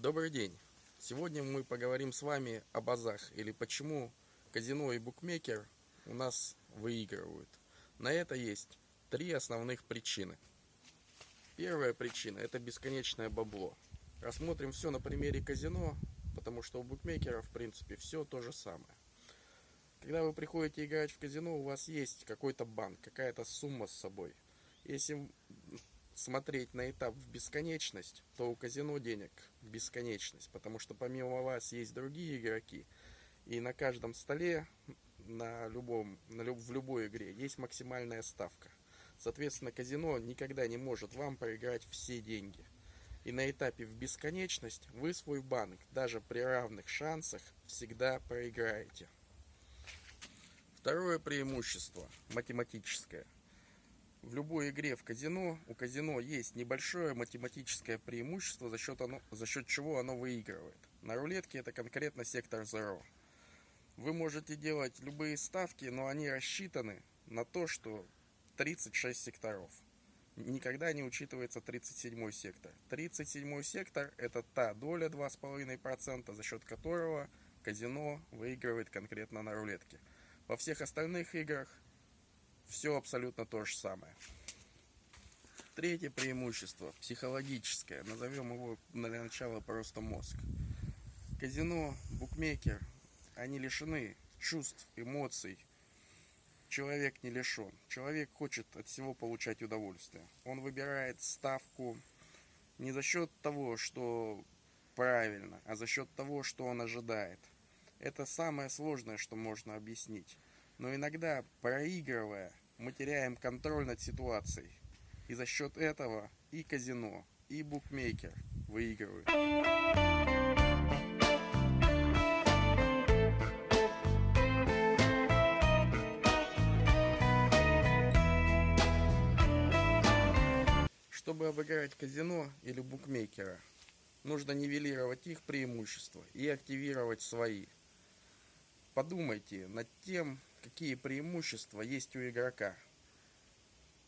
Добрый день! Сегодня мы поговорим с вами о базах или почему казино и букмекер у нас выигрывают. На это есть три основных причины. Первая причина это бесконечное бабло. Рассмотрим все на примере казино, потому что у букмекера в принципе все то же самое. Когда вы приходите играть в казино, у вас есть какой-то банк, какая-то сумма с собой. Если смотреть на этап в бесконечность, то у казино денег бесконечность, потому что помимо вас есть другие игроки, и на каждом столе, на любом, на люб, в любой игре есть максимальная ставка. Соответственно, казино никогда не может вам проиграть все деньги. И на этапе в бесконечность вы свой банк, даже при равных шансах, всегда проиграете. Второе преимущество, математическое – в любой игре в казино у казино есть небольшое математическое преимущество, за счет, оно, за счет чего оно выигрывает. На рулетке это конкретно сектор Zero. Вы можете делать любые ставки, но они рассчитаны на то, что 36 секторов. Никогда не учитывается 37 сектор. 37 сектор это та доля 2,5%, за счет которого казино выигрывает конкретно на рулетке. Во всех остальных играх все абсолютно то же самое. Третье преимущество, психологическое, назовем его для начала просто мозг. Казино, букмекер, они лишены чувств, эмоций. Человек не лишен. Человек хочет от всего получать удовольствие. Он выбирает ставку не за счет того, что правильно, а за счет того, что он ожидает. Это самое сложное, что можно объяснить. Но иногда, проигрывая, мы теряем контроль над ситуацией. И за счет этого и казино, и букмекер выигрывают. Чтобы обыграть казино или букмекера, нужно нивелировать их преимущества и активировать свои. Подумайте над тем, какие преимущества есть у игрока.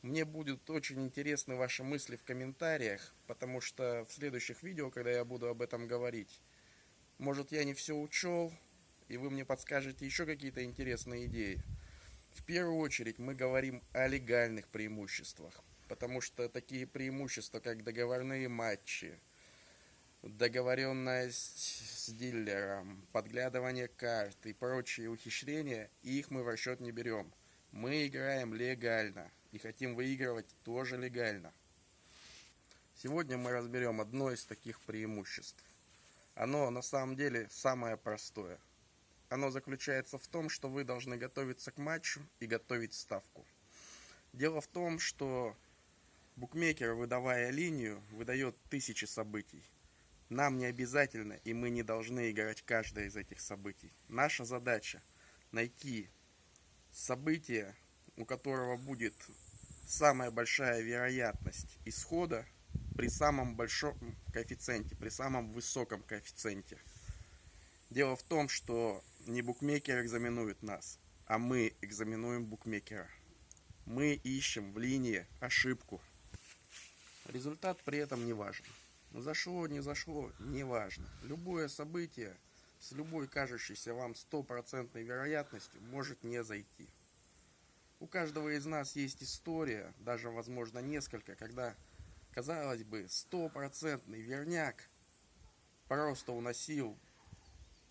Мне будут очень интересны ваши мысли в комментариях, потому что в следующих видео, когда я буду об этом говорить, может я не все учел, и вы мне подскажете еще какие-то интересные идеи. В первую очередь мы говорим о легальных преимуществах, потому что такие преимущества, как договорные матчи, договоренность с дилером, подглядывание карт и прочие ухищрения, их мы в расчет не берем. Мы играем легально и хотим выигрывать тоже легально. Сегодня мы разберем одно из таких преимуществ. Оно на самом деле самое простое. Оно заключается в том, что вы должны готовиться к матчу и готовить ставку. Дело в том, что букмекер, выдавая линию, выдает тысячи событий. Нам не обязательно и мы не должны играть каждое из этих событий. Наша задача найти событие, у которого будет самая большая вероятность исхода при самом большом коэффициенте, при самом высоком коэффициенте. Дело в том, что не букмекер экзаменует нас, а мы экзаменуем букмекера. Мы ищем в линии ошибку. Результат при этом не важен. Зашло, не зашло, неважно. Любое событие с любой кажущейся вам стопроцентной вероятностью может не зайти. У каждого из нас есть история, даже возможно несколько, когда, казалось бы, стопроцентный верняк просто уносил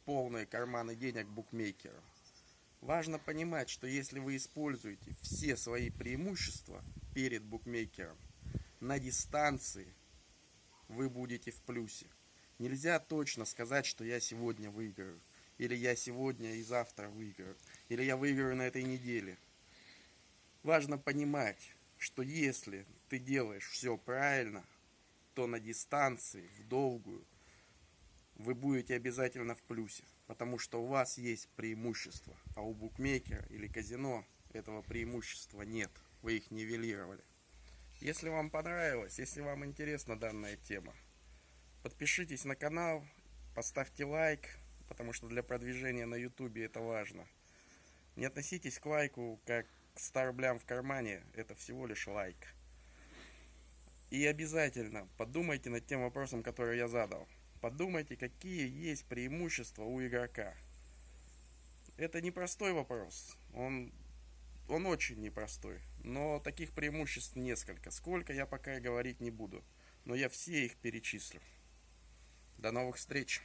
полные карманы денег букмекера. Важно понимать, что если вы используете все свои преимущества перед букмекером на дистанции, вы будете в плюсе. Нельзя точно сказать, что я сегодня выиграю. Или я сегодня и завтра выиграю. Или я выиграю на этой неделе. Важно понимать, что если ты делаешь все правильно, то на дистанции, в долгую, вы будете обязательно в плюсе. Потому что у вас есть преимущество. А у букмекера или казино этого преимущества нет. Вы их нивелировали. Если вам понравилось, если вам интересна данная тема, подпишитесь на канал, поставьте лайк, потому что для продвижения на ютубе это важно. Не относитесь к лайку как к 100 рублям в кармане, это всего лишь лайк. И обязательно подумайте над тем вопросом, который я задал. Подумайте, какие есть преимущества у игрока. Это непростой вопрос. Он, он очень непростой. Но таких преимуществ несколько. Сколько я пока и говорить не буду. Но я все их перечислю. До новых встреч!